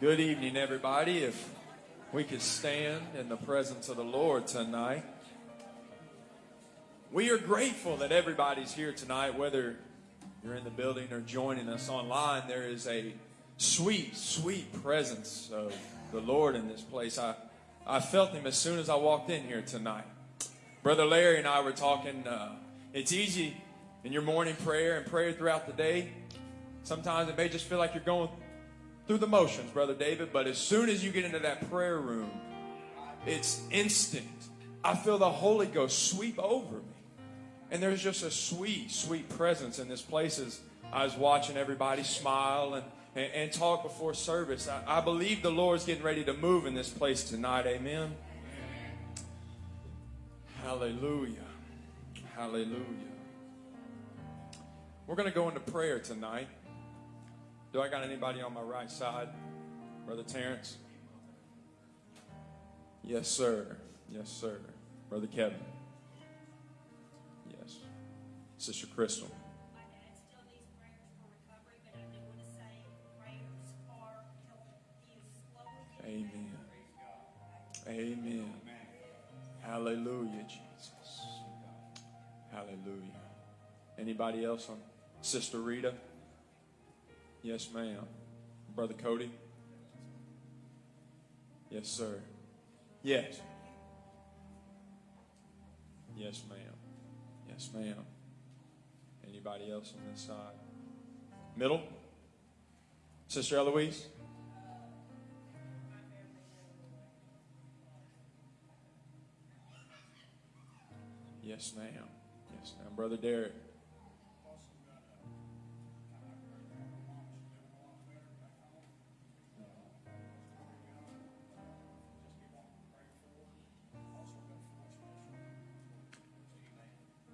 Good evening, everybody. If we could stand in the presence of the Lord tonight. We are grateful that everybody's here tonight, whether you're in the building or joining us online. There is a sweet, sweet presence of the Lord in this place. I, I felt Him as soon as I walked in here tonight. Brother Larry and I were talking. Uh, it's easy in your morning prayer and prayer throughout the day. Sometimes it may just feel like you're going through the motions, Brother David, but as soon as you get into that prayer room, it's instant. I feel the Holy Ghost sweep over me. And there's just a sweet, sweet presence in this place as I was watching everybody smile and, and, and talk before service. I, I believe the Lord's getting ready to move in this place tonight. Amen. Hallelujah. Hallelujah. We're going to go into prayer tonight. Do I got anybody on my right side? Brother Terrence? Yes, sir. Yes, sir. Brother Kevin? Yes. Sister Crystal? My dad still needs prayers for recovery, but I do want to say prayers are helping. He is slowly getting Amen. Amen. Hallelujah, Jesus. Hallelujah. Anybody else on Sister Rita? Yes, ma'am. Brother Cody? Yes, sir. Yes. Yes, ma'am. Yes, ma'am. Anybody else on this side? Middle? Sister Eloise? Yes, ma'am. Yes, ma'am. Brother Derek?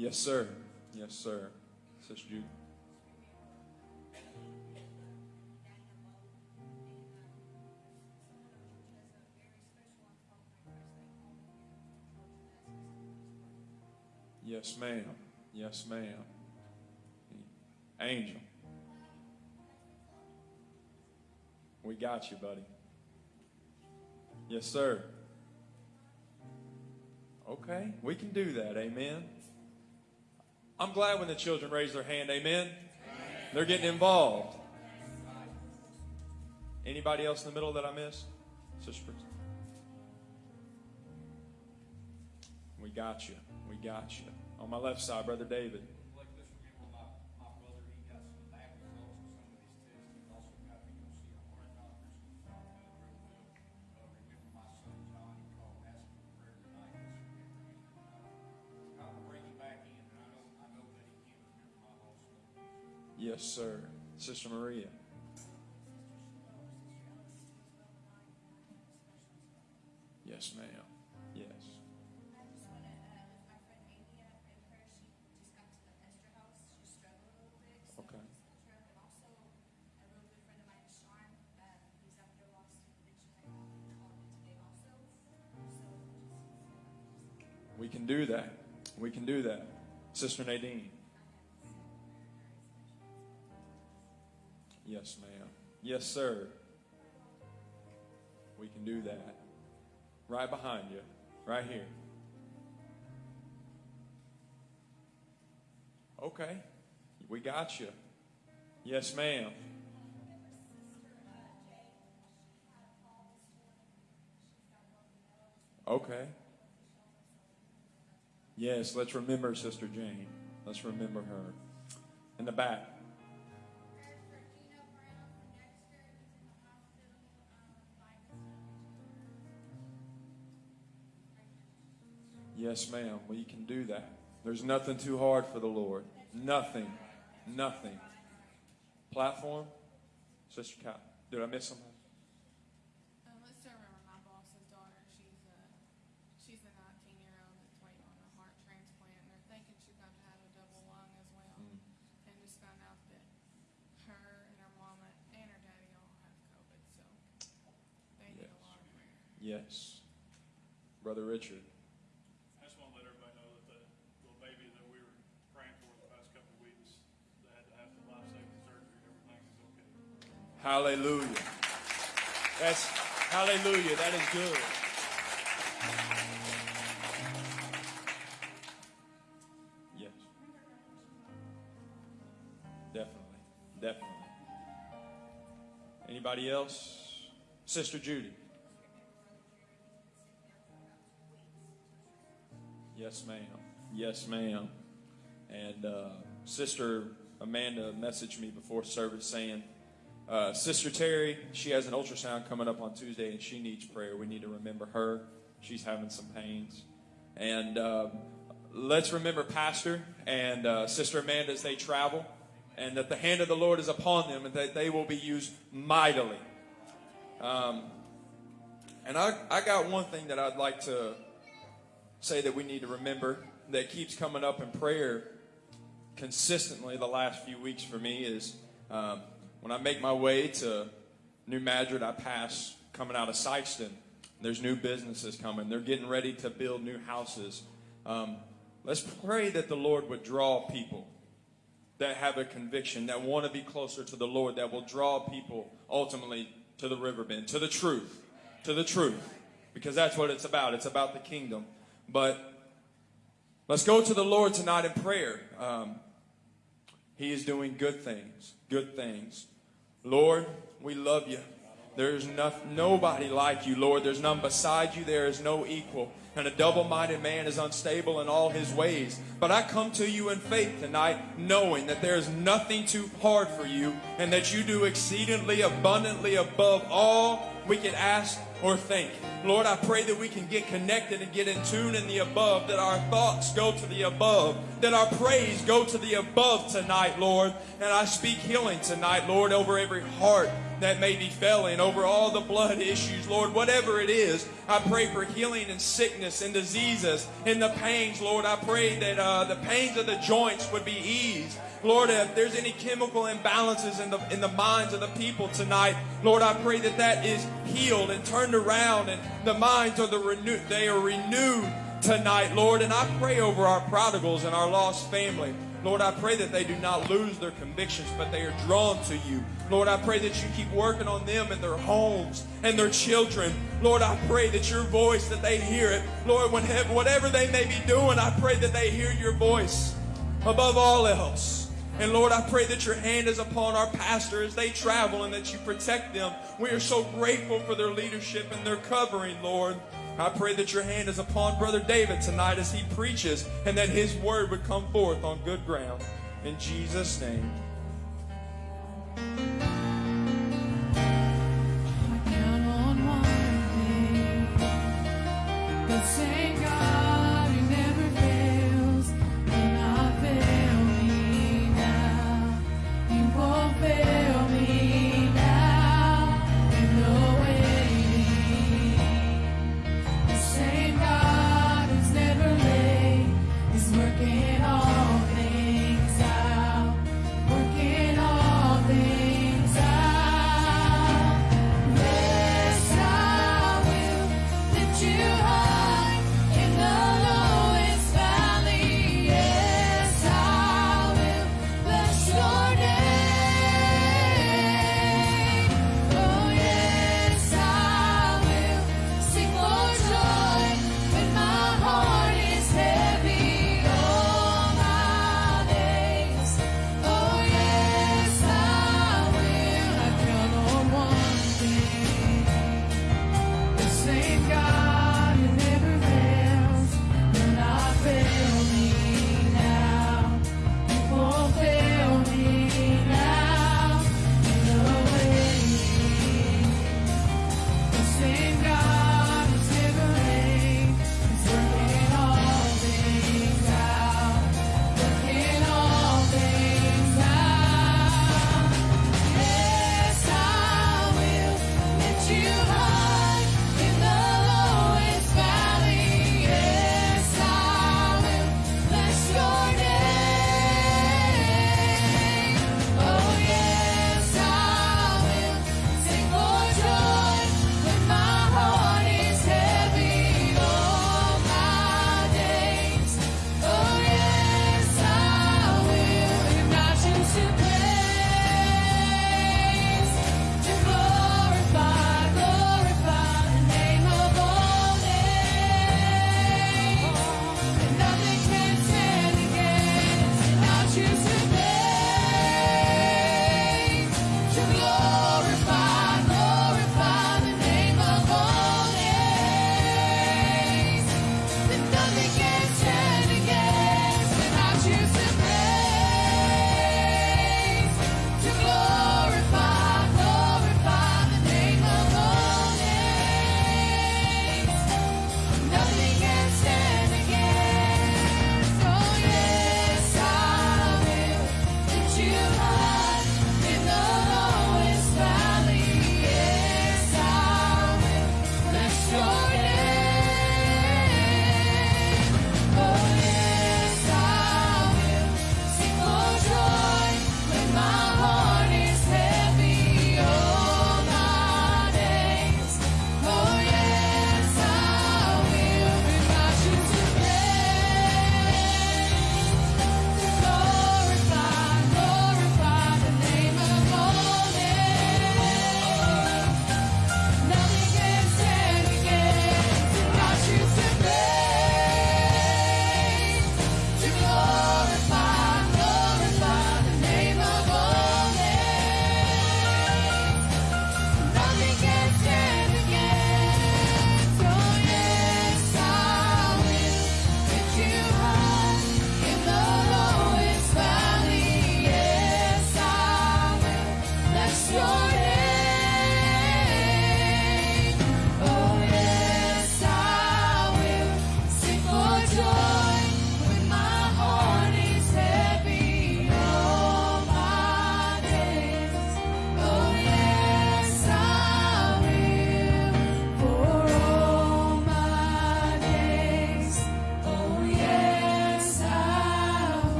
Yes, sir. Yes, sir. Sister Judy. Yes, ma'am. Yes, ma'am. Angel. We got you, buddy. Yes, sir. Okay, we can do that. Amen. I'm glad when the children raise their hand. Amen. They're getting involved. Anybody else in the middle that I missed? Sister Prince? We got you. We got you. On my left side, Brother David. Addiction. I called him Yes, also. So just We can do that. We can do that. Sister Nadine. Yes, ma'am. Yes, sir. We can do that. Right behind you. Right here. Okay. We got you. Yes, ma'am. Okay. Yes, let's remember Sister Jane. Let's remember her. In the back. Yes, ma'am. We can do that. There's nothing too hard for the Lord. Nothing. Nothing. Platform? Sister Cat. Did I miss something? Um, let's still Hallelujah. That's hallelujah. That is good. Yes. Definitely. Definitely. Anybody else? Sister Judy. Yes, ma'am. Yes, ma'am. And uh, Sister Amanda messaged me before service saying, uh, Sister Terry, she has an ultrasound coming up on Tuesday and she needs prayer. We need to remember her. She's having some pains. And uh, let's remember Pastor and uh, Sister Amanda as they travel, and that the hand of the Lord is upon them and that they will be used mightily. Um, and I, I got one thing that I'd like to say that we need to remember that keeps coming up in prayer consistently the last few weeks for me is um, when I make my way to New Madrid, I pass coming out of Sikeston. There's new businesses coming. They're getting ready to build new houses. Um, let's pray that the Lord would draw people that have a conviction, that want to be closer to the Lord, that will draw people ultimately to the riverbend, to the truth, to the truth, because that's what it's about. It's about the kingdom. But let's go to the Lord tonight in prayer. Um, he is doing good things, good things. Lord, we love you. There's no, nobody like you, Lord. There's none beside you. There is no equal. And a double minded man is unstable in all his ways. But I come to you in faith tonight, knowing that there is nothing too hard for you, and that you do exceedingly abundantly above all we could ask or think. Lord, I pray that we can get connected and get in tune in the above, that our thoughts go to the above, that our praise go to the above tonight, Lord. And I speak healing tonight, Lord, over every heart that may be failing, over all the blood issues, Lord, whatever it is. I pray for healing and sickness and diseases and the pains, Lord. I pray that uh, the pains of the joints would be eased. Lord, if there's any chemical imbalances in the in the minds of the people tonight, Lord, I pray that that is healed and turned around, and the minds are the renewed. They are renewed tonight, Lord. And I pray over our prodigals and our lost family. Lord, I pray that they do not lose their convictions, but they are drawn to you. Lord, I pray that you keep working on them and their homes and their children. Lord, I pray that your voice, that they hear it. Lord, whenever, whatever they may be doing, I pray that they hear your voice above all else. And Lord, I pray that your hand is upon our pastor as they travel and that you protect them. We are so grateful for their leadership and their covering, Lord. I pray that your hand is upon Brother David tonight as he preaches and that his word would come forth on good ground. In Jesus' name.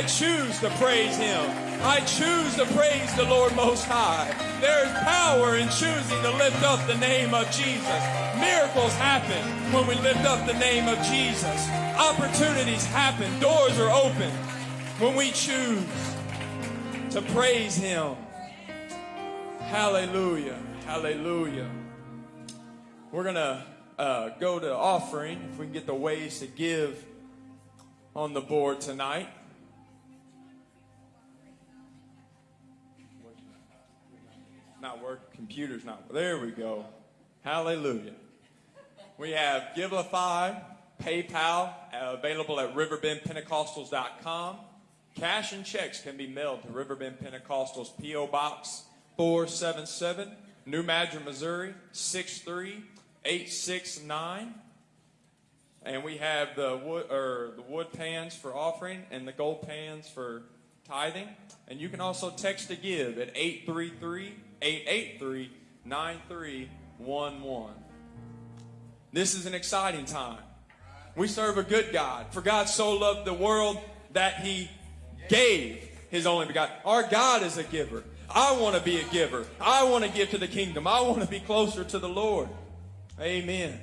I choose to praise him. I choose to praise the Lord Most High. There is power in choosing to lift up the name of Jesus. Miracles happen when we lift up the name of Jesus. Opportunities happen. Doors are open when we choose to praise him. Hallelujah. Hallelujah. We're going to uh, go to offering if we can get the ways to give on the board tonight. Not work, computer's not. There we go. Hallelujah. We have Givelify, PayPal, available at riverbendpentecostals.com. Cash and checks can be mailed to Riverbend Pentecostals P.O. Box 477, New Madrid, Missouri 63869. And we have the wood or the wood pans for offering and the gold pans for tithing. And you can also text to give at 833-883-9311. This is an exciting time. We serve a good God. For God so loved the world that he gave his only begotten. Our God is a giver. I want to be a giver. I want to give to the kingdom. I want to be closer to the Lord. Amen.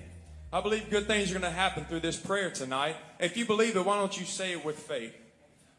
I believe good things are going to happen through this prayer tonight. If you believe it, why don't you say it with faith?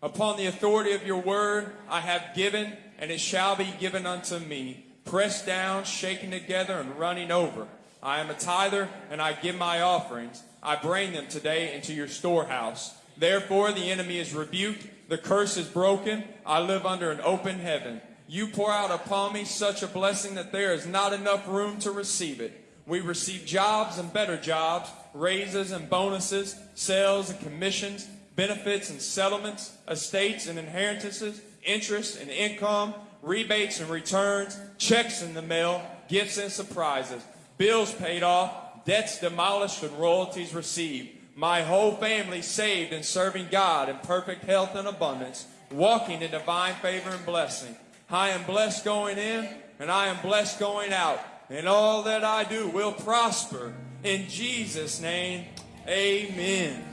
Upon the authority of your word, I have given, and it shall be given unto me, pressed down, shaken together, and running over. I am a tither, and I give my offerings. I bring them today into your storehouse. Therefore, the enemy is rebuked, the curse is broken. I live under an open heaven. You pour out upon me such a blessing that there is not enough room to receive it. We receive jobs and better jobs, raises and bonuses, sales and commissions, benefits and settlements, estates and inheritances, interest and income, rebates and returns, checks in the mail, gifts and surprises, bills paid off, debts demolished and royalties received. My whole family saved and serving God in perfect health and abundance, walking in divine favor and blessing. I am blessed going in and I am blessed going out. And all that I do will prosper. In Jesus' name, amen.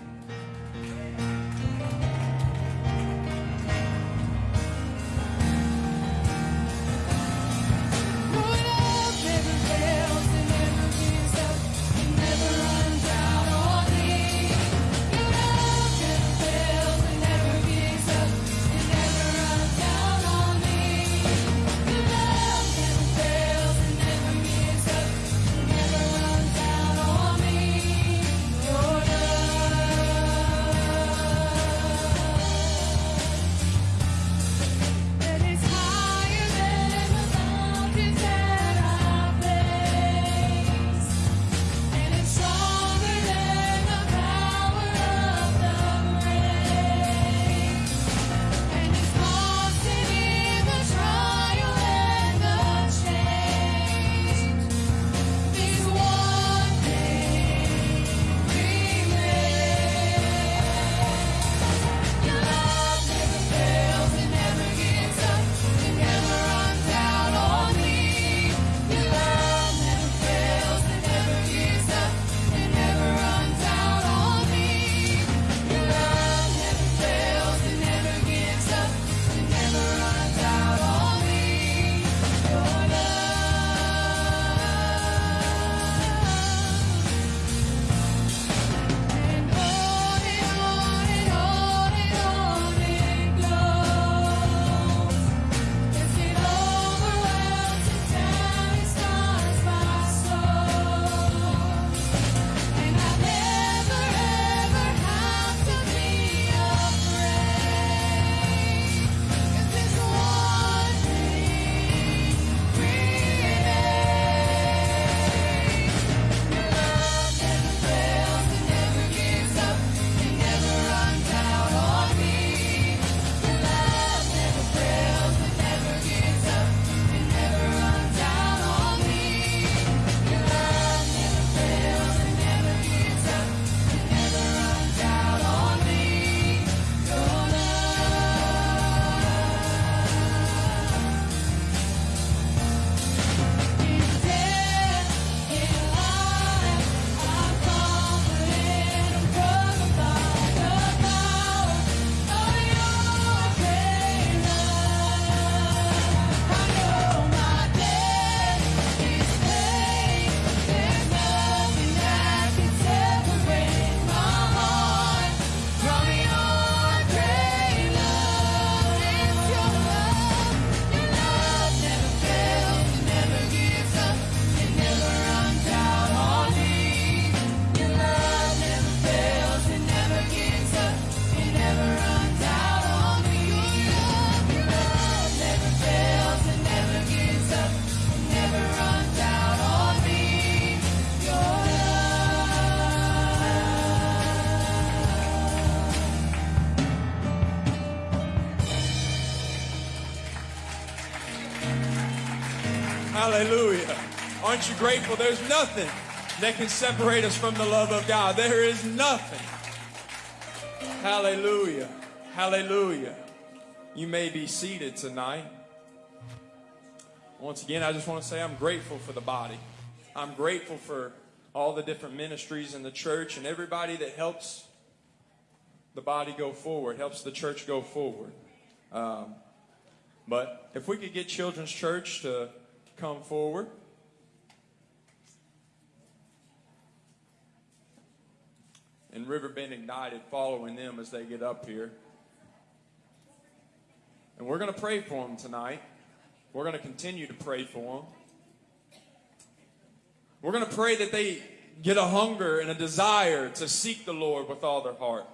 Hallelujah. Aren't you grateful? There's nothing that can separate us from the love of God. There is nothing. Hallelujah. Hallelujah. You may be seated tonight. Once again, I just want to say I'm grateful for the body. I'm grateful for all the different ministries in the church and everybody that helps the body go forward, helps the church go forward. Um, but if we could get Children's Church to come forward. And Riverbend Ignited following them as they get up here. And we're going to pray for them tonight. We're going to continue to pray for them. We're going to pray that they get a hunger and a desire to seek the Lord with all their heart.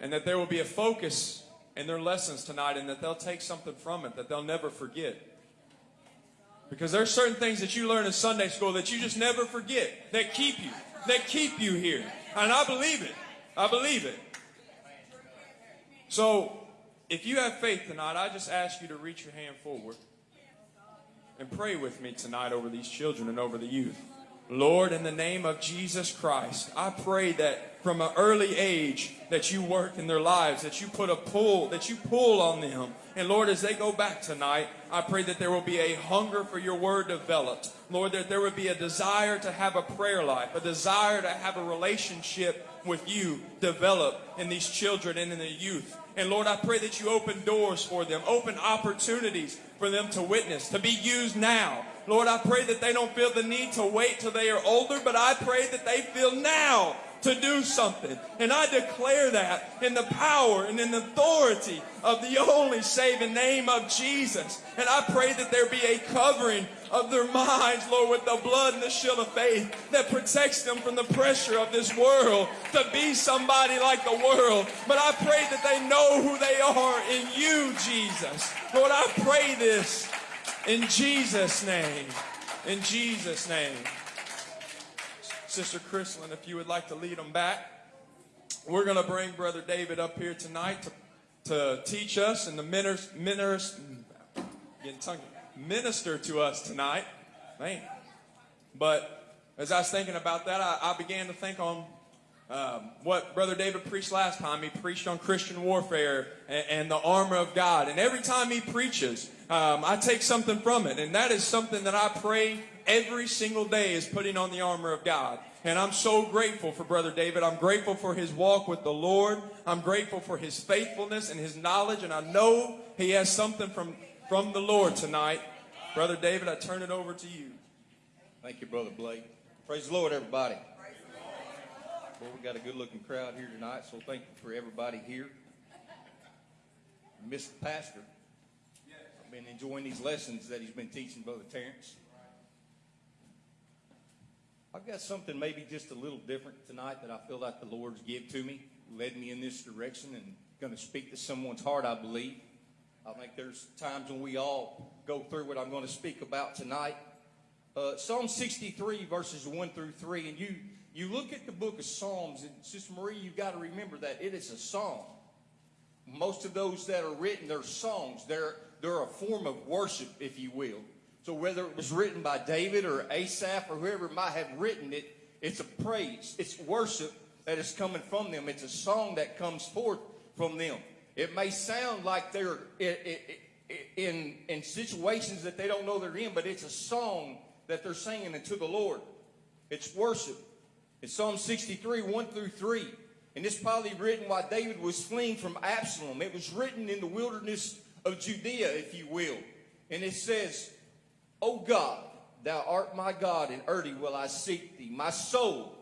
And that there will be a focus in their lessons tonight and that they'll take something from it that they'll never forget. Because there's certain things that you learn in Sunday school that you just never forget, that keep you, that keep you here. And I believe it. I believe it. So, if you have faith tonight, I just ask you to reach your hand forward and pray with me tonight over these children and over the youth. Lord, in the name of Jesus Christ, I pray that from an early age that you work in their lives, that you put a pull, that you pull on them. And Lord, as they go back tonight, I pray that there will be a hunger for your word developed. Lord, that there would be a desire to have a prayer life, a desire to have a relationship with you develop in these children and in the youth. And Lord, I pray that you open doors for them, open opportunities for them to witness, to be used now. Lord, I pray that they don't feel the need to wait till they are older, but I pray that they feel now to do something. And I declare that in the power and in the authority of the only saving name of Jesus. And I pray that there be a covering of their minds, Lord, with the blood and the shield of faith that protects them from the pressure of this world to be somebody like the world. But I pray that they know who they are in you, Jesus. Lord, I pray this in Jesus' name. In Jesus' name. Sister Chrislyn, if you would like to lead them back. We're going to bring Brother David up here tonight to, to teach us and to minister, minister, minister to us tonight. Man. But as I was thinking about that, I, I began to think on um, what Brother David preached last time. He preached on Christian warfare and, and the armor of God. And every time he preaches, um, I take something from it. And that is something that I pray every single day is putting on the armor of God. And I'm so grateful for Brother David. I'm grateful for his walk with the Lord. I'm grateful for his faithfulness and his knowledge. And I know he has something from, from the Lord tonight. Brother David, I turn it over to you. Thank you, Brother Blake. Praise the Lord, everybody. Well, we got a good looking crowd here tonight, so thank you for everybody here. Mr. Pastor, I've been enjoying these lessons that he's been teaching Brother Terrence. I've got something maybe just a little different tonight that I feel like the Lord's give to me, led me in this direction, and going to speak to someone's heart, I believe. I think there's times when we all go through what I'm going to speak about tonight. Uh, Psalm 63, verses 1 through 3, and you you look at the book of Psalms, and Sister Marie, you've got to remember that it is a song. Most of those that are written, they're songs. They're, they're a form of worship, if you will. So whether it was written by David or Asaph or whoever might have written it, it's a praise. It's worship that is coming from them. It's a song that comes forth from them. It may sound like they're in, in situations that they don't know they're in, but it's a song that they're singing unto the Lord. It's worship. It's Psalm 63, 1 through 3. And this probably written while David was fleeing from Absalom. It was written in the wilderness of Judea, if you will. And it says, O God, thou art my God, and early will I seek thee. My soul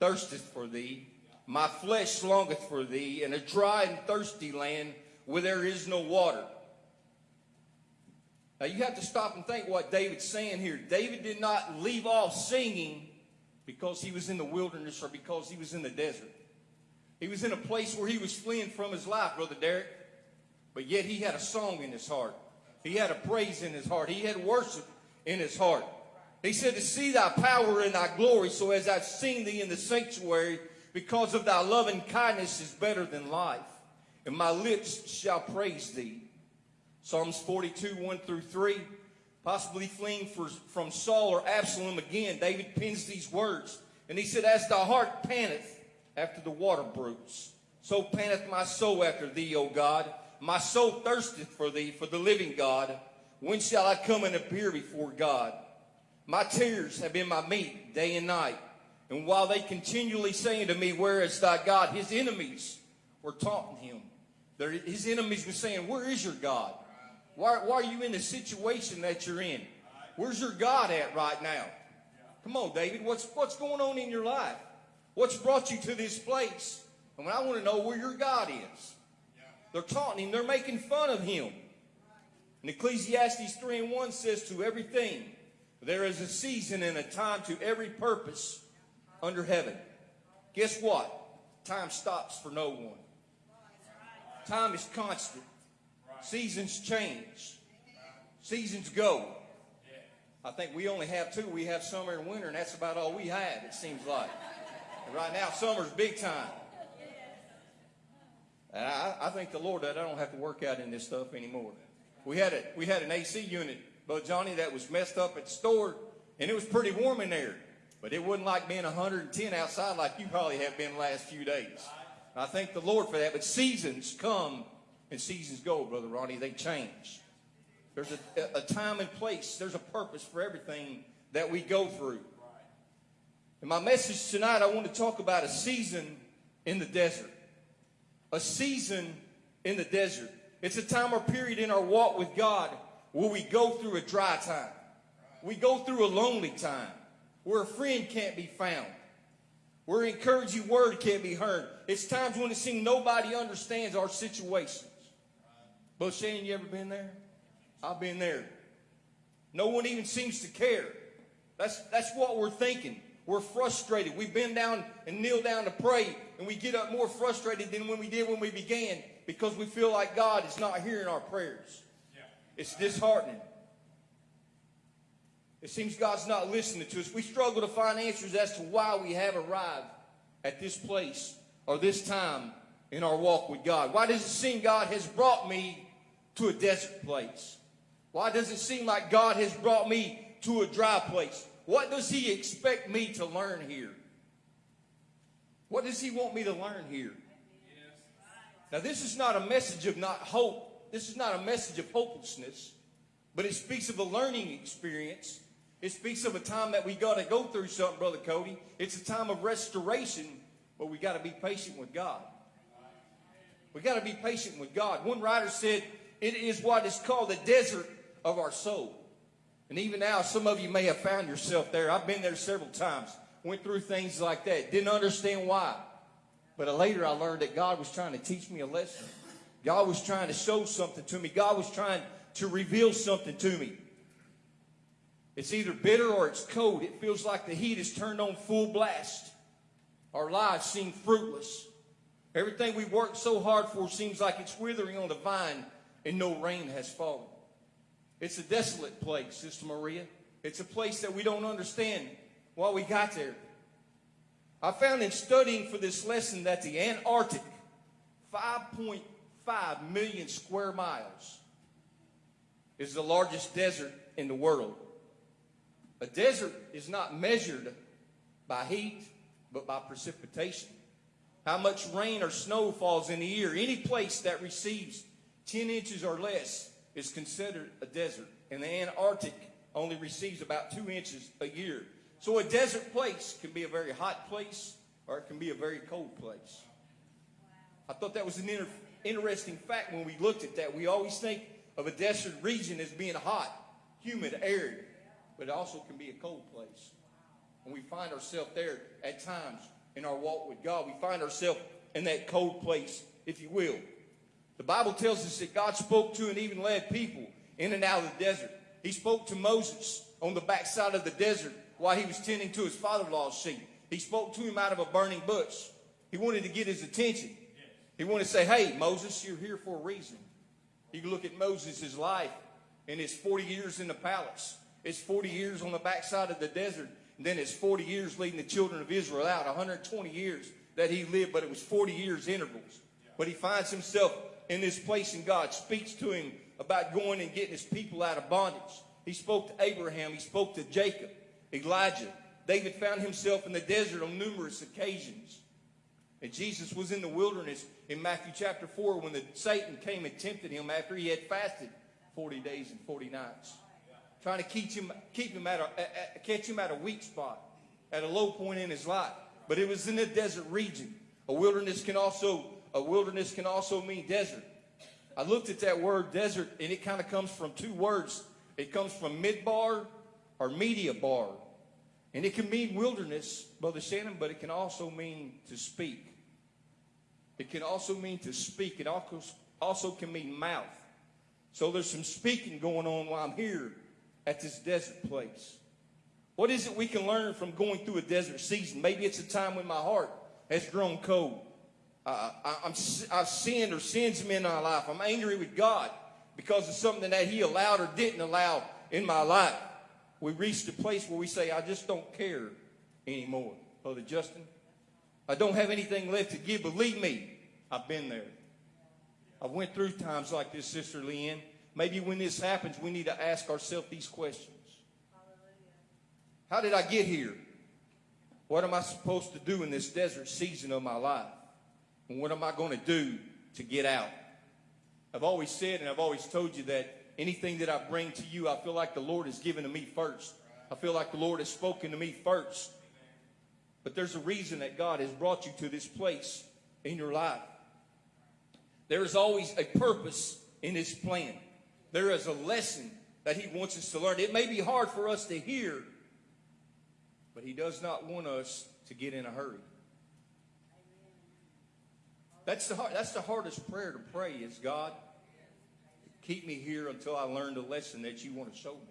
thirsteth for thee. My flesh longeth for thee in a dry and thirsty land where there is no water. Now you have to stop and think what David's saying here. David did not leave off singing because he was in the wilderness or because he was in the desert. He was in a place where he was fleeing from his life, Brother Derek, but yet he had a song in his heart. He had a praise in his heart. He had worship in his hart. He said, To see thy power and thy glory, so as I've seen thee in the sanctuary, because of thy loving kindness is better than life, and my lips shall praise thee. Psalms 42, 1 through 3. Possibly fleeing for, from Saul or Absalom again, David pens these words. And he said, As the heart panteth after the water brooks, so panteth my soul after thee, O God. My soul thirsteth for thee, for the living God. When shall I come and appear before God? My tears have been my meat day and night. And while they continually saying to me, Where is thy God? His enemies were taunting him. His enemies were saying, Where is your God? Why, why are you in the situation that you're in? Where's your God at right now? Come on, David. What's, what's going on in your life? What's brought you to this place? And when I want to know where your God is. They're taunting him. They're making fun of him. And Ecclesiastes 3 and 1 says, To everything there is a season and a time to every purpose under heaven. Guess what? Time stops for no one. Time is constant. Seasons change. Seasons go. I think we only have two. We have summer and winter, and that's about all we have, it seems like. And right now, summer's big time. And I, I thank the Lord that I don't have to work out in this stuff anymore. We had a we had an AC unit, but Johnny, that was messed up at the store, and it was pretty warm in there. But it wasn't like being 110 outside like you probably have been the last few days. And I thank the Lord for that. But seasons come and seasons go, Brother Ronnie. They change. There's a, a time and place. There's a purpose for everything that we go through. In my message tonight, I want to talk about a season in the desert. A season in the desert. It's a time or period in our walk with God where we go through a dry time. We go through a lonely time where a friend can't be found, where an encouraging word can't be heard. It's times when it seems nobody understands our situations. But Shane, you ever been there? I've been there. No one even seems to care. That's, that's what we're thinking. We're frustrated. We bend down and kneel down to pray, and we get up more frustrated than when we did when we began because we feel like God is not hearing our prayers. It's disheartening. It seems God's not listening to us. We struggle to find answers as to why we have arrived at this place or this time in our walk with God. Why does it seem God has brought me to a desert place? Why does it seem like God has brought me to a dry place? What does He expect me to learn here? What does He want me to learn here? Now, this is not a message of not hope. This is not a message of hopelessness, but it speaks of a learning experience. It speaks of a time that we got to go through something, Brother Cody. It's a time of restoration, but we got to be patient with God. We got to be patient with God. One writer said, It is what is called the desert of our soul. And even now, some of you may have found yourself there. I've been there several times, went through things like that, didn't understand why. But later I learned that God was trying to teach me a lesson. God was trying to show something to me. God was trying to reveal something to me. It's either bitter or it's cold. It feels like the heat is turned on full blast. Our lives seem fruitless. Everything we worked so hard for seems like it's withering on the vine and no rain has fallen. It's a desolate place, Sister Maria. It's a place that we don't understand why we got there. I found in studying for this lesson that the Antarctic, 5.5 million square miles, is the largest desert in the world. A desert is not measured by heat, but by precipitation. How much rain or snow falls in a year. Any place that receives 10 inches or less is considered a desert. And the Antarctic only receives about 2 inches a year. So a desert place can be a very hot place or it can be a very cold place. I thought that was an inter- interesting fact when we looked at that. We always think of a desert region as being hot, humid, arid, but it also can be a cold place. And we find ourselves there at times in our walk with God. We find ourselves in that cold place, if you will. The Bible tells us that God spoke to and even led people in and out of the desert. He spoke to Moses on the backside of the desert while he was tending to his father-in-law's sheep. He spoke to him out of a burning bush. He wanted to get his attention. He wanted to say, hey, Moses, you're here for a reason. You can look at Moses' life and his 40 years in the palace. It's 40 years on the backside of the desert. And then it's 40 years leading the children of Israel out. 120 years that he lived, but it was 40 years intervals. But he finds himself in this place and God speaks to him about going and getting his people out of bondage. He spoke to Abraham, he spoke to Jacob, Elijah. David found himself in the desert on numerous occasions. And Jesus was in the wilderness in Matthew chapter 4 when the Satan came and tempted him after he had fasted 40 days and 40 nights. Trying to keep him, keep him at a, at- at- catch him at a weak spot, at a low point in his life. But it was in the desert region. A wilderness can also, a wilderness can also mean desert. I looked at that word desert and it kind of comes from two words. It comes from midbar or media bar. And it can mean wilderness, Brother Shannon, but it can also mean to speak. It can also mean to speak. It also, can mean mouth. So there's some speaking going on while I'm here at this desert place. What is it we can learn from going through a desert season? Maybe it's a time when my heart has grown cold. Uh, I, I'm, I've sinned or sins me in my life. I'm angry with God because of something that He allowed or didn't allow in my life. We reached a place where we say, I just don't care anymore. Brother Justin, I don't have anything left to give. Believe me, I've been there. I went through times like this, Sister Leanne. Maybe when this happens, we need to ask ourselves these questions. How did I get here? What am I supposed to do in this desert season of my life? And what am I going to do to get out? I've always said and I've always told you that anything that I bring to you, I feel like the Lord has given to me first. I feel like the Lord has spoken to me first. But there's a reason that God has brought you to this place in your life. There is always a purpose in His plan. There is a lesson that He wants us to learn. It may be hard for us to hear, but He does not want us to get in a hurry. That's the, that's the hardest prayer to pray is God, keep me here until I learn the lesson that you want to show me.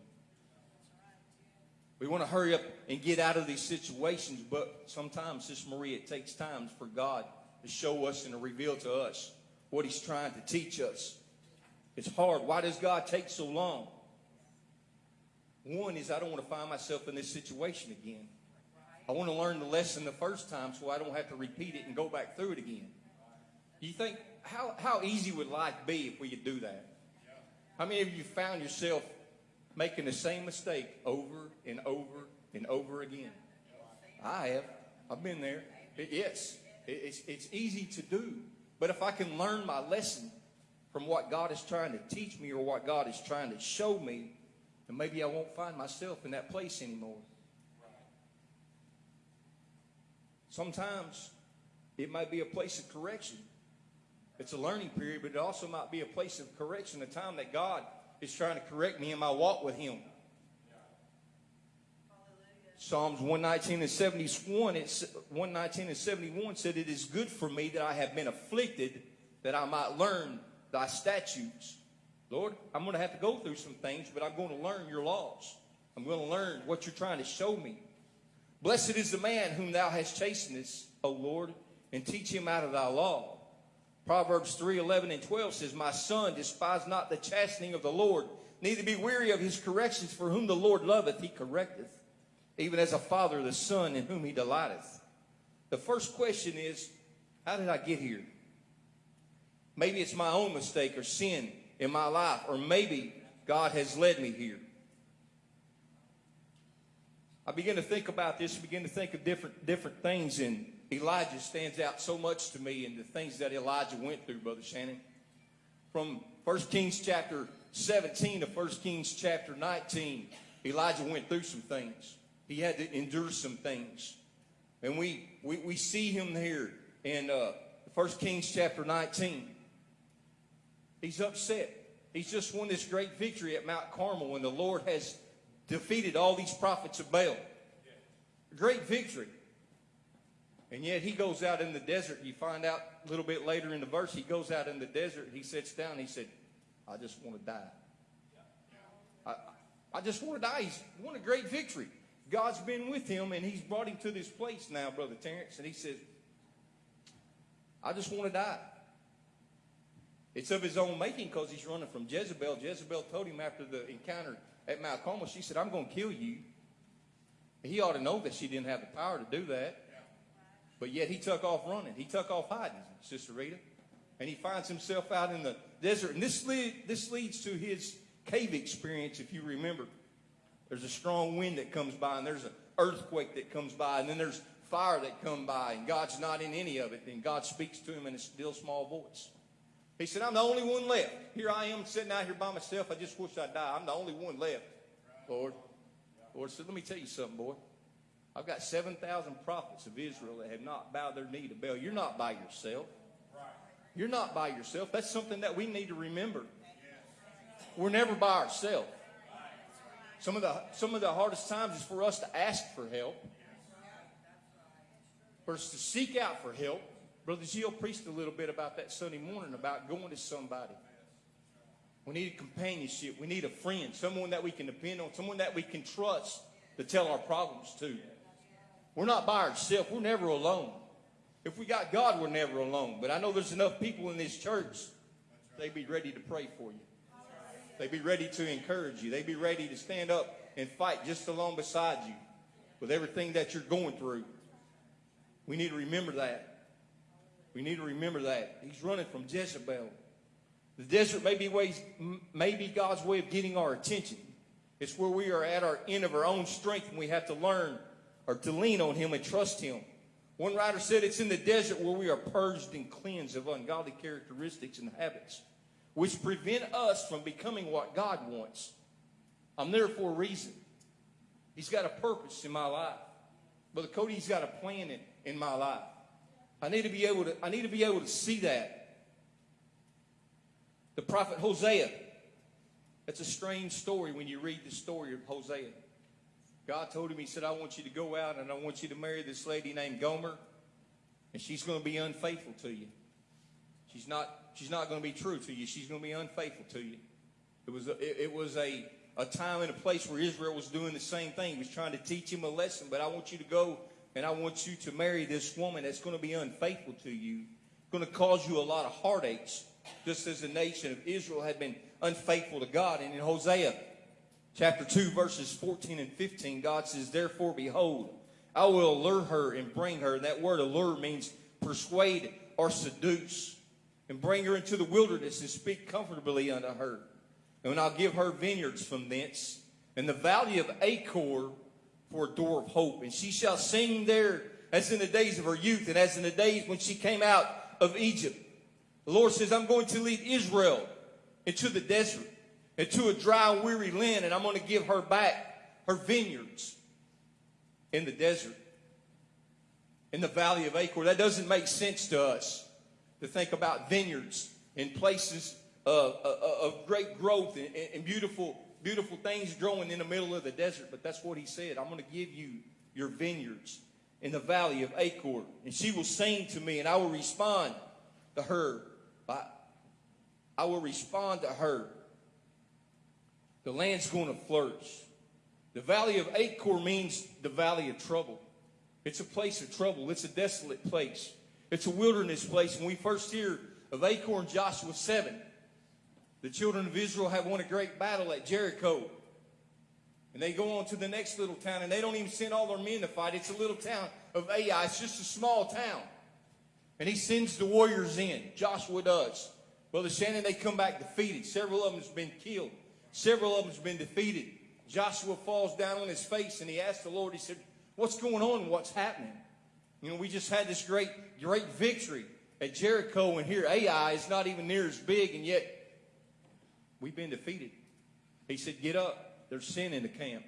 We want to hurry up and get out of these situations, but sometimes, Sister Maria, it takes time for God to show us and to reveal to us what He's trying to teach us. It's hard. Why does God take so long? One is I don't want to find myself in this situation again. I want to learn the lesson the first time so I don't have to repeat it and go back through it again. You think, how, how easy would life be if we could do that? How many of you found yourself making the same mistake over and over and over again? I have. I've been there. It- yes, it- it's, it's easy to do. But if I can learn my lesson from what God is trying to teach me or what God is trying to show me, then maybe I won't find myself in that place anymore. Sometimes it might be a place of correction. It's a learning period, but it also might be a place of correction, a time that God is trying to correct me in my walk with Him. Psalms 119 and 71, it's 119 and 71 said, It is good for me that I have been afflicted, that I might learn thy statutes. Lord, I'm going to have to go through some things, but I'm going to learn your laws. I'm going to learn what you're trying to show me. Blessed is the man whom thou hast chastened, O Lord, and teach him out of thy law. Proverbs 3 11 and 12 says, My son, despise not the chastening of the Lord, neither be weary of his corrections, for whom the Lord loveth, he correcteth, even as a father the son in whom he delighteth. The first question is, How did I get here? Maybe it's my own mistake or sin in my life, or maybe God has led me here. I begin to think about this, begin to think of different different things, and Elijah stands out so much to me and the things that Elijah went through, Brother Shannon. From 1 Kings chapter 17 to 1 Kings chapter 19, Elijah went through some things. He had to endure some things. And we, we, we see him here in uh, 1 Kings chapter 19. He's upset. He's just won this great victory at Mount Carmel when the Lord has defeated all these prophets of Baal. Great victory. And yet he goes out in the desert. You find out a little bit later in the verse, he goes out in the desert. He sits down. He said, I just want to die. I, I just want to die. He's won a great victory. God's been with him, and he's brought him to this place now, Brother Terrence. And he says, I just want to die. It's of his own making because he's running from Jezebel. Jezebel told him after the encounter at Mount Carmel, she said, I'm going to kill you. He ought to know that she didn't have the power to do that. But yet he took off running. He took off hiding, Sister Rita. And he finds himself out in the desert. And this, lead, this leads to his cave experience, if you remember. There's a strong wind that comes by, and there's an earthquake that comes by, and then there's fire that come by, and God's not in any of it. And God speaks to him in a still small voice. He said, I'm the only one left. Here I am sitting out here by myself. I just wish I'd die. I'm the only one left, Lord. Lord said, let me tell you something, boy. I've got 7,000 prophets of Israel that have not bowed their knee to Baal. You're not by yourself. You're not by yourself. That's something that we need to remember. We're never by ourselves. Some of the some of the hardest times is for us to ask for help. For us to seek out for help. Brother Gio preached a little bit about that Sunday morning about going to somebody. We need companionship. We need a friend, someone that we can depend on, someone that we can trust to tell our problems to. We're not by ourselves. We're never alone. If we got God, we're never alone. But I know there's enough people in this church, they'd be ready to pray for you. They'd be ready to encourage you. They'd be ready to stand up and fight just along beside you with everything that you're going through. We need to remember that. We need to remember that. He's running from Jezebel. The desert may be, ways, may be God's way of getting our attention. It's where we are at our end of our own strength and we have to learn or to lean on Him and trust Him. One writer said it's in the desert where we are purged and cleansed of ungodly characteristics and habits, which prevent us from becoming what God wants. I'm there for a reason. He's got a purpose in my life. Brother Cody's got a plan in, in my life. I need to be able to, I need to be able to see that. The prophet Hosea. That's a strange story when you read the story of Hosea. God told him, He said, I want you to go out and I want you to marry this lady named Gomer, and she's going to be unfaithful to you. She's not, she's not going to be true to you. She's going to be unfaithful to you. It was, a, it, it was a, a time and a place where Israel was doing the same thing. He was trying to teach him a lesson, but I want you to go and I want you to marry this woman that's going to be unfaithful to you, going to cause you a lot of heartaches, just as the nation of Israel had been unfaithful to God. And in Hosea chapter 2, verses 14 and 15, God says, Therefore, behold, I will allure her and bring her. And That word allure means persuade or seduce. And bring her into the wilderness and speak comfortably unto her. And I'll give her vineyards from thence, and the valley of Achor for a door of hope. And she shall sing there as in the days of her youth, and as in the days when she came out of Egypt. The Lord says, I'm going to lead Israel into the desert, into a dry and weary land, and I'm going to give her back her vineyards in the desert, in the valley of Achor. That doesn't make sense to us to think about vineyards in places of, of, of great growth and, and beautiful, beautiful things growing in the middle of the desert. But that's what he said. I'm going to give you your vineyards in the valley of Achor, and she will sing to me, and I will respond to her. By, I will respond to her. The land's going to flourish. The valley of Achor means the valley of trouble. It's a place of trouble. It's a desolate place. It's a wilderness place. When we first hear of Achor in Joshua 7, the children of Israel have won a great battle at Jericho. And they go on to the next little town, and they don't even send all their men to fight. It's a little town of Ai. It's just a small town. And he sends the warriors in. Joshua does. Brother Shannon, they come back defeated. Several of them's been killed. Several of them's been defeated. Joshua falls down on his face and he asks the Lord, he said, What's going on? What's happening? You know, we just had this great, great victory at Jericho, and here Ai is not even near as big, and yet we've been defeated. He said, Get up. There's sin in the camp.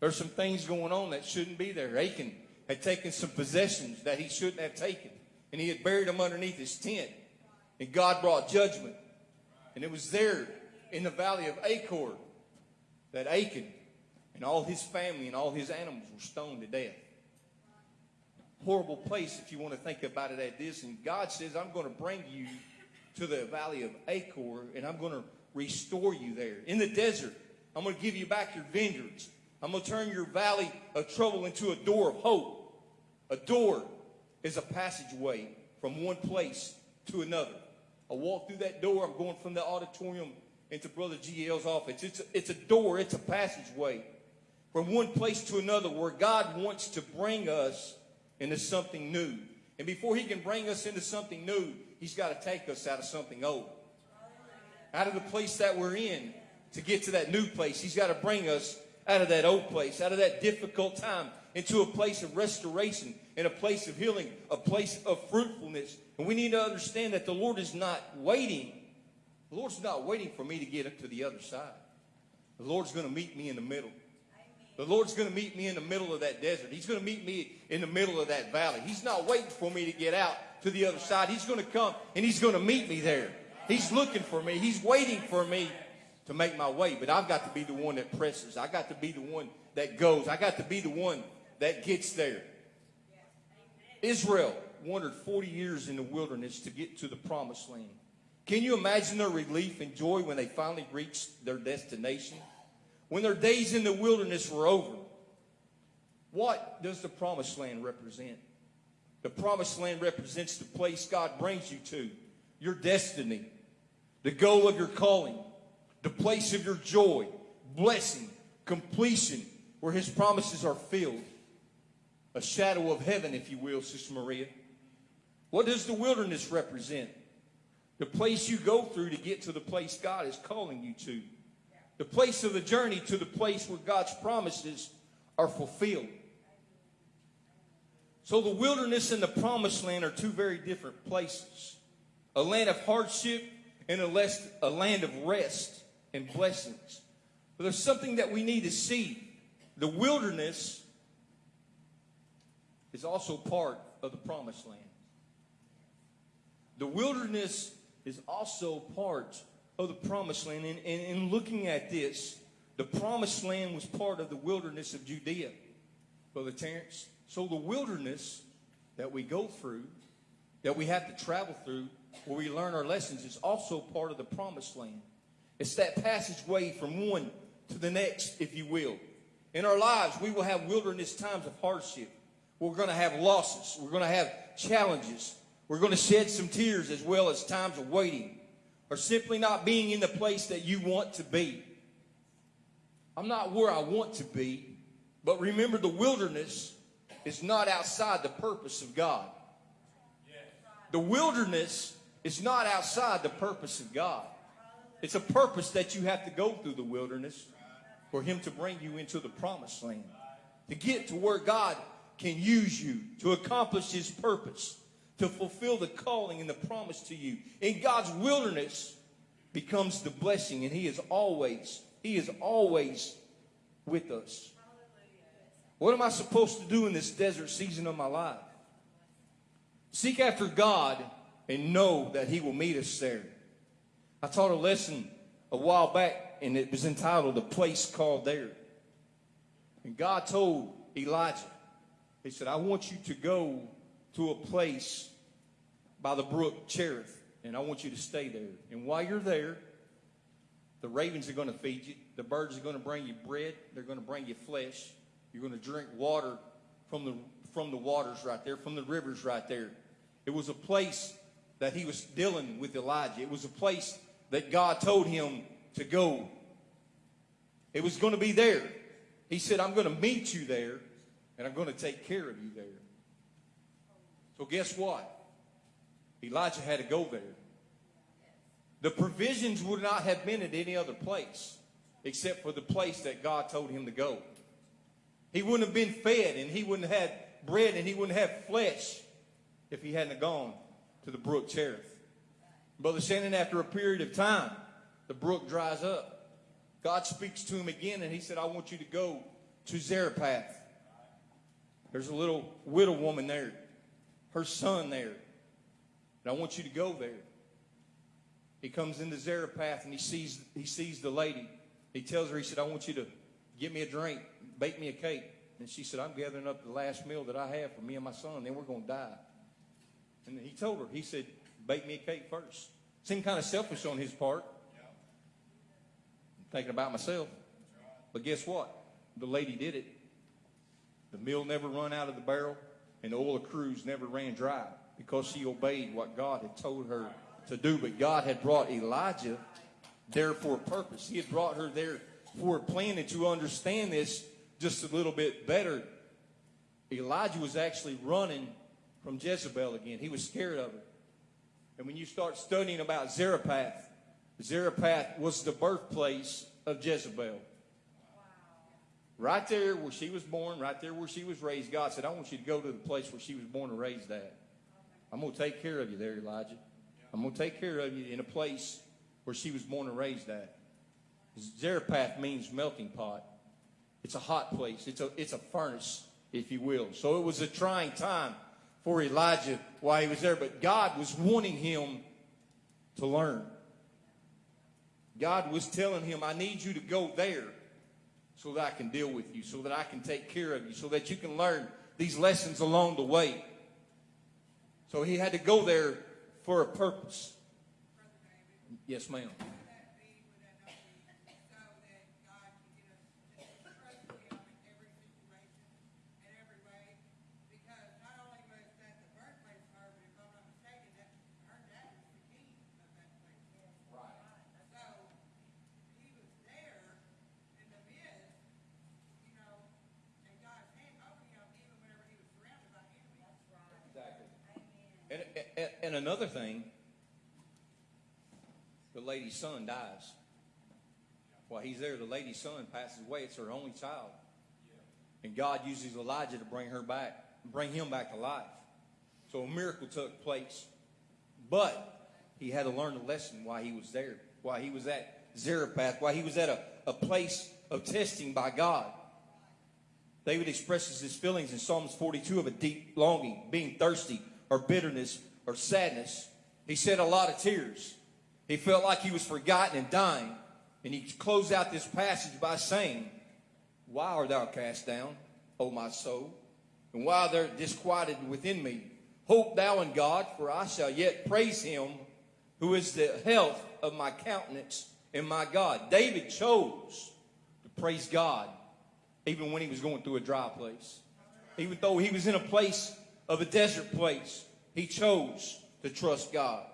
There's some things going on that shouldn't be there. Achan had taken some possessions that he shouldn't have taken, and he had buried them underneath his tent. And God brought judgment. And it was there in the valley of Achor that Achan and all his family and all his animals were stoned to death. Horrible place if you want to think about it at this. And God says, I'm going to bring you to the valley of Achor and I'm going to restore you there. In the desert, I'm going to give you back your vineyards. I'm going to turn your valley of trouble into a door of hope. A door is a passageway from one place to another. I walk through that door. I'm going from the auditorium into Brother GL's office. It's a, it's a door, it's a passageway from one place to another where God wants to bring us into something new. And before he can bring us into something new, he's got to take us out of something old. out of the place that we're in to get to that new place. He's got to bring us out of that old place, out of that difficult time, into a place of restoration, in a place of healing, a place of fruitfulness. And we need to understand that the Lord is not waiting. The Lord's not waiting for me to get to the other side. The Lord's going to meet me in the middle. The Lord's going to meet me in the middle of that desert. He's going to meet me in the middle of that valley. He's not waiting for me to get out to the other side. He's going to come and he's going to meet me there. He's looking for me. He's waiting for me to make my way. But I've got to be the one that presses. I got to be the one that goes. I got to be the one that gets there. Israel wandered 40 years in the wilderness to get to the promised land. Can you imagine their relief and joy when they finally reached their destination? When their days in the wilderness were over? What does the promised land represent? The promised land represents the place God brings you to, your destiny, the goal of your calling, the place of your joy, blessing, completion, where His promises are filled. A shadow of heaven, if you will, Sister Maria. What does the wilderness represent? The place you go through to get to the place God is calling you to. The place of the journey to the place where God's promises are fulfilled. So the wilderness and the promised land are two very different places. A land of hardship and a, less, a land of rest and blessings. But there's something that we need to see. The wilderness is also part of the promised land. The wilderness is also part of the promised land. And, in looking at this, the promised land was part of the wilderness of Judea, Brother Terrence. So the wilderness that we go through, that we have to travel through, where we learn our lessons, is also part of the promised land. It's that passageway from one to the next, if you will. In our lives, we will have wilderness times of hardship. We're going to have losses. We're going to have challenges. We're going to shed some tears as well as times of waiting or simply not being in the place that you want to be. I'm not where I want to be, but remember the wilderness is not outside the purpose of God. The wilderness is not outside the purpose of God. It's a purpose that you have to go through the wilderness for Him to bring you into the promised land. To get to where God can use you to accomplish His purpose, to fulfill the calling and the promise to you. In God's wilderness becomes the blessing, and He is always, He is always with us. What am I supposed to do in this desert season of my life? Seek after God and know that He will meet us there. I taught a lesson a while back, and it was entitled A Place Called There. And God told Elijah, He said, I want you to go to a place by the brook Cherith, and I want you to stay there. And while you're there, the ravens are going to feed you. The birds are going to bring you bread. They're going to bring you flesh. You're going to drink water from the, from the waters right there, from the rivers right there. It was a place that he was dealing with Elijah. It was a place that God told him to go. It was going to be there. He said, I'm going to meet you there, and I'm going to take care of you there. So guess what? Elijah had to go there. The provisions would not have been at any other place except for the place that God told him to go. He wouldn't have been fed and he wouldn't have had bread and he wouldn't have flesh if he hadn't gone to the brook Cherith. Brother Shannon, after a period of time, the brook dries up. God speaks to him again and he said, I want you to go to Zarephath. There's a little widow woman there, her son there. And I want you to go there. He comes into Zarephath and he sees, he sees the lady. He tells her, he said, I want you to get me a drink, bake me a cake. And she said, I'm gathering up the last meal that I have for me and my son, then we're going to die. And he told her, he said, bake me a cake first. Seemed kind of selfish on his part. I'm thinking about myself. But guess what? The lady did it. The meal never run out of the barrel, and the oil of cruse never ran dry because she obeyed what God had told her to do. But God had brought Elijah there for a purpose. He had brought her there for a plan. And to understand this just a little bit better, Elijah was actually running from Jezebel again. He was scared of her. And when you start studying about Zarephath, Zarephath was the birthplace of Jezebel. Right there where she was born, right there where she was raised, God said, I want you to go to the place where she was born and raised at. I'm going to take care of you there, Elijah. I'm going to take care of you in a place where she was born and raised at. Zarephath means melting pot. It's a hot place. It's a, it's a furnace, if you will. So it was a trying time for Elijah while he was there, but God was wanting him to learn. God was telling him, I need you to go there so that I can deal with you, so that I can take care of you, so that you can learn these lessons along the way. So he had to go there for a purpose. Yes, ma'am. And, another thing, the lady's son dies. While he's there, the lady's son passes away. It's her only child. And God uses Elijah to bring her back, bring him back to life. So a miracle took place. But he had to learn a lesson while he was there, while he was at Zarephath, while he was at a, a place of testing by God. David expresses his feelings in Psalms 42 of a deep longing, being thirsty, or bitterness, or sadness. He shed a lot of tears. He felt like he was forgotten and dying. And he closed out this passage by saying, Why art thou cast down, O my soul? And why art thou disquieted within me? Hope thou in God, for I shall yet praise him who is the health of my countenance and my God. David chose to praise God even when he was going through a dry place. Even though he was in a place of a desert place, he chose to trust God.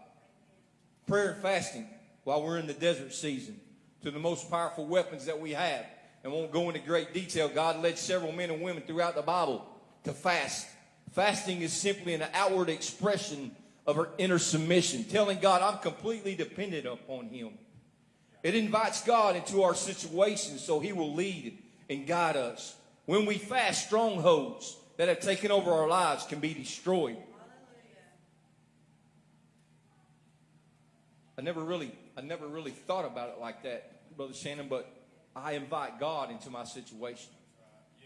Prayer and fasting while we're in the desert season to the most powerful weapons that we have. And won't go into great detail. God led several men and women throughout the Bible to fast. Fasting is simply an outward expression of our inner submission, telling God, I'm completely dependent upon Him. It invites God into our situation so He will lead and guide us. When we fast, strongholds that have taken over our lives can be destroyed. I never really, I never really thought about it like that, Brother Shannon, but I invite God into my situation.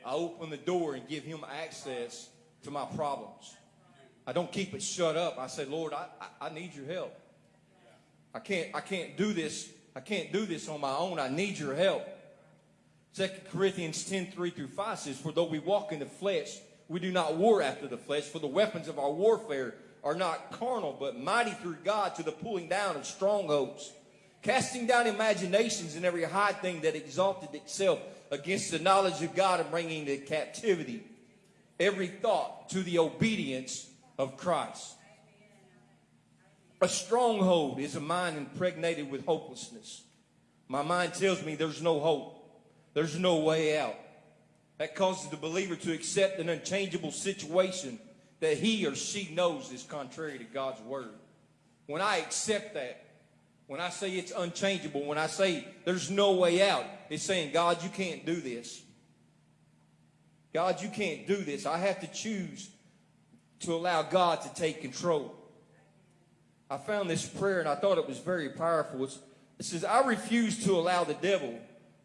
I open the door and give him access to my problems. I don't keep it shut up. I say, Lord, I, I, I need your help. I can't, I can't do this. I can't do this on my own. I need your help. 2 Corinthians 10, 3 through 5 says, For though we walk in the flesh, we do not war after the flesh, for the weapons of our warfare are not carnal, but mighty through God to the pulling down of strongholds, casting down imaginations and every high thing that exalted itself against the knowledge of God and bringing into captivity every thought to the obedience of Christ. A stronghold is a mind impregnated with hopelessness. My mind tells me there's no hope. There's no way out. That causes the believer to accept an unchangeable situation that he or she knows is contrary to God's word. When I accept that, when I say it's unchangeable, when I say there's no way out, it's saying, God, you can't do this. God, you can't do this. I have to choose to allow God to take control. I found this prayer and I thought it was very powerful. It's, it says, I refuse to allow the devil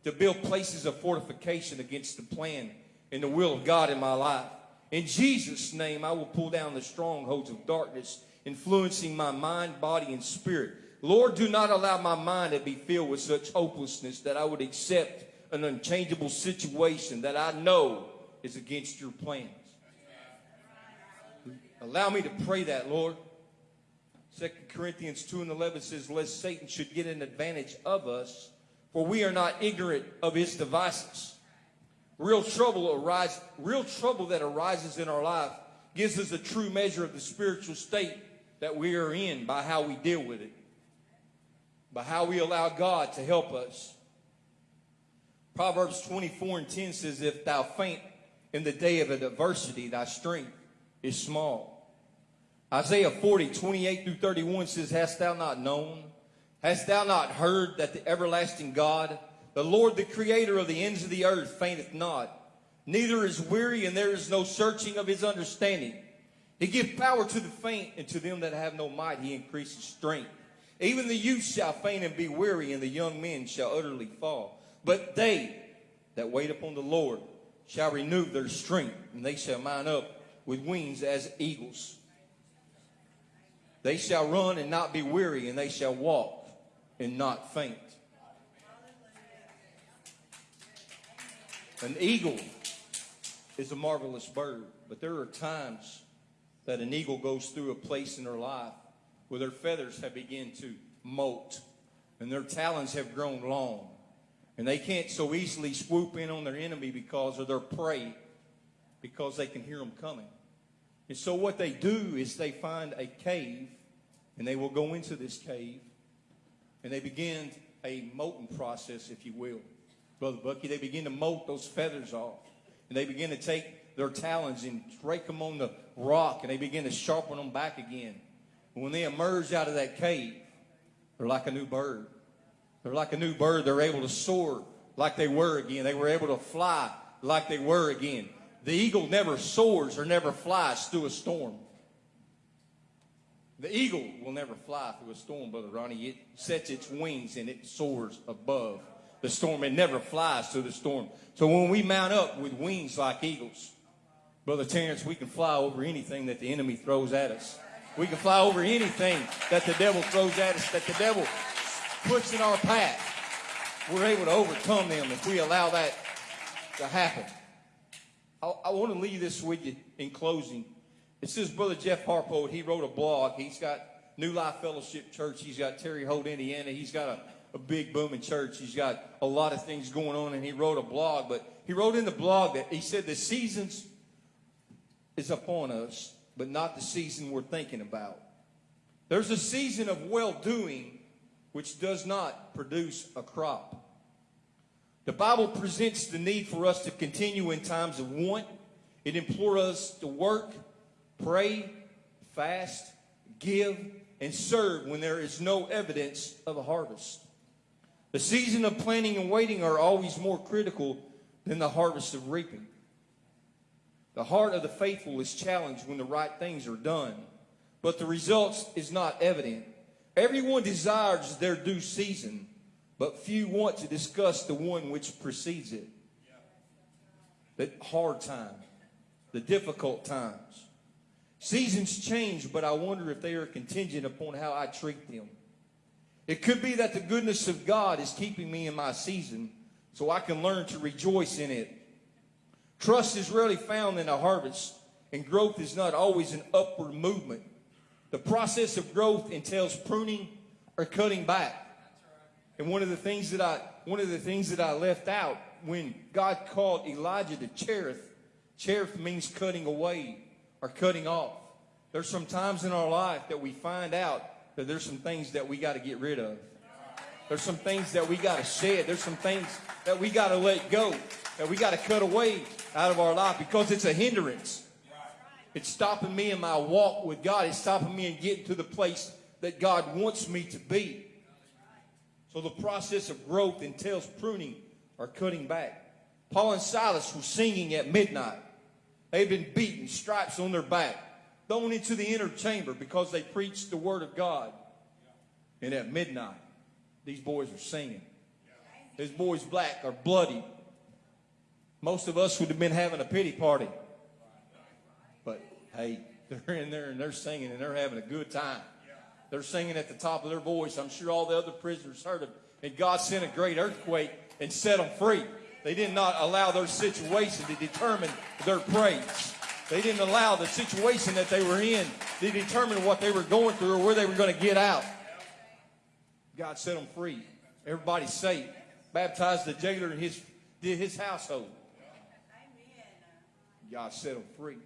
to build places of fortification against the plan and the will of God in my life. In Jesus' name, I will pull down the strongholds of darkness, influencing my mind, body, and spirit. Lord, do not allow my mind to be filled with such hopelessness that I would accept an unchangeable situation that I know is against your plans. Allow me to pray that, Lord. 2 Corinthians 2 and 11 says, Lest Satan should get an advantage of us, for we are not ignorant of his devices. Real trouble arise, real trouble that arises in our life gives us a true measure of the spiritual state that we are in by how we deal with it, by how we allow God to help us. Proverbs 24 and 10 says, If thou faint in the day of adversity, thy strength is small. Isaiah 40, 28 through 31 says, Hast thou not known? Hast thou not heard that the everlasting God, the Lord, the creator of the ends of the earth, fainteth not, neither is weary, and there is no searching of his understanding? He giveth power to the faint, and to them that have no might he increases strength. Even the youth shall faint and be weary, and the young men shall utterly fall. But they that wait upon the Lord shall renew their strength, and they shall mount up with wings as eagles. They shall run and not be weary, and they shall walk and not faint. An eagle is a marvelous bird, but there are times that an eagle goes through a place in their life where their feathers have begun to molt and their talons have grown long. And they can't so easily swoop in on their enemy because of their prey, because they can hear them coming. And so what they do is they find a cave, and they will go into this cave, and they begin a molting process, if you will. Brother Bucky, they begin to molt those feathers off. And they begin to take their talons and rake them on the rock, and they begin to sharpen them back again. And when they emerge out of that cave, they're like a new bird. They're like a new bird. They're able to soar like they were again. They were able to fly like they were again. The eagle never soars or never flies through a storm. The eagle will never fly through a storm, Brother Ronnie. It sets its wings and it soars above the storm. It never flies through the storm. So when we mount up with wings like eagles, Brother Terrence, we can fly over anything that the enemy throws at us. We can fly over anything that the devil throws at us, that the devil puts in our path. We're able to overcome them if we allow that to happen. I, I want to leave this with you in closing. It says Brother Jeff Harpo, he wrote a blog. He's got New Life Fellowship Church. He's got Terre Haute, Indiana. He's got a, a big booming church. He's got a lot of things going on, and he wrote a blog. But he wrote in the blog that he said the seasons is upon us, but not the season we're thinking about. There's a season of well doing which does not produce a crop. The Bible presents the need for us to continue in times of want. It implores us to work, pray, fast, give, and serve when there is no evidence of a harvest. The season of planting and waiting are always more critical than the harvest of reaping. The heart of the faithful is challenged when the right things are done, but the results is not evident. Everyone desires their due season, but few want to discuss the one which precedes it. The hard time, the difficult times. Seasons change, but I wonder if they are contingent upon how I treat them. It could be that the goodness of God is keeping me in my season so I can learn to rejoice in it. Trust is rarely found in a harvest, and growth is not always an upward movement. The process of growth entails pruning or cutting back. And one of the things that I one of the things that I left out when God called Elijah to Cherith, Cherith means cutting away or cutting off. There's some times in our life that we find out that there's some things that we got to get rid of. There's some things that we got to shed. There's some things that we got to let go, that we got to cut away out of our life because it's a hindrance. It's stopping me in my walk with God. It's stopping me in getting to the place that God wants me to be. So the process of growth entails pruning or cutting back. Paul and Silas were singing at midnight. They've been beaten, stripes on their back, thrown into the inner chamber because they preached the word of God. And at midnight, these boys are singing. These boys black are bloody. Most of us would have been having a pity party. But hey, they're in there and they're singing and they're having a good time. They're singing at the top of their voice. I'm sure all the other prisoners heard them. And God sent a great earthquake and set them free. They did not allow their situation to determine their praise. They didn't allow the situation that they were in to determine what they were going through or where they were going to get out. God set them free. Everybody's safe. Baptized the jailer and his, his household. God set them free.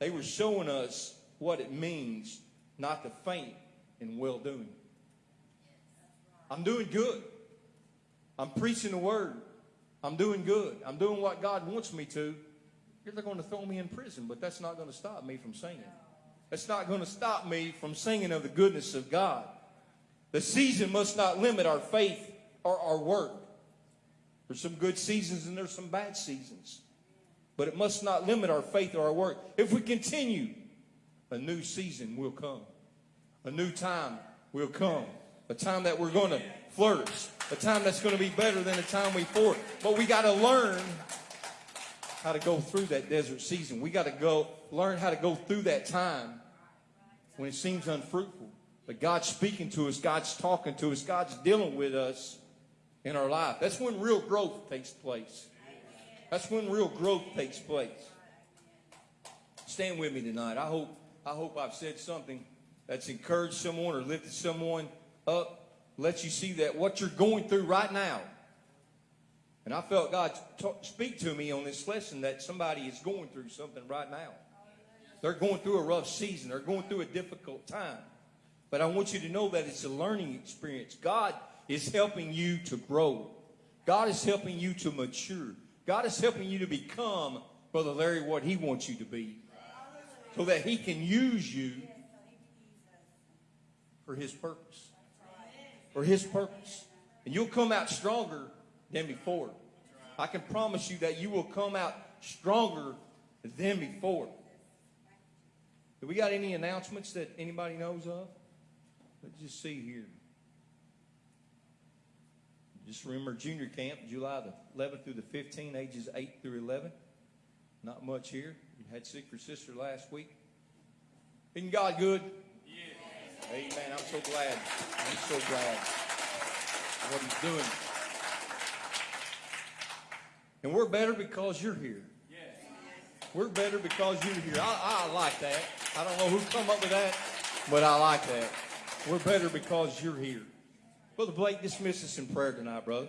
They were showing us what it means not to faint in well doing. I'm doing good. I'm preaching the word. I'm doing good. I'm doing what God wants me to. They're going to throw me in prison, but that's not going to stop me from singing. That's not going to stop me from singing of the goodness of God. The season must not limit our faith or our work. There's some good seasons and there's some bad seasons. But it must not limit our faith or our work. If we continue, a new season will come. A new time will come. A time that we're going to flourish. A time that's going to be better than the time we before. But we got to learn how to go through that desert season. We got to go learn how to go through that time when it seems unfruitful. But God's speaking to us, God's talking to us, God's dealing with us in our life. That's when real growth takes place. That's when real growth takes place. Stand with me tonight. I hope I hope I've said something that's encouraged someone or lifted someone up, let you see that what you're going through right now. And I felt God talk, speak to me on this lesson that somebody is going through something right now. They're going through a rough season. They're going through a difficult time. But I want you to know that it's a learning experience. God is helping you to grow. God is helping you to mature. God is helping you to become, Brother Larry, what He wants you to be. So that He can use you for His purpose. For His purpose. And you'll come out stronger than before. I can promise you that you will come out stronger than before. Do we got any announcements that anybody knows of? Let's just see here. Just remember junior camp, July the 11th through the 15th, ages 8 through 11. Not much here. You had sick your sister last week. Isn't God good? Yes. Amen. I'm so glad. I'm so glad what he's doing. And we're better because you're here. We're better because you're here. I, I like that. I don't know who come up with that, but I like that. We're better because you're here. Brother Blake, dismiss us in prayer tonight, brother.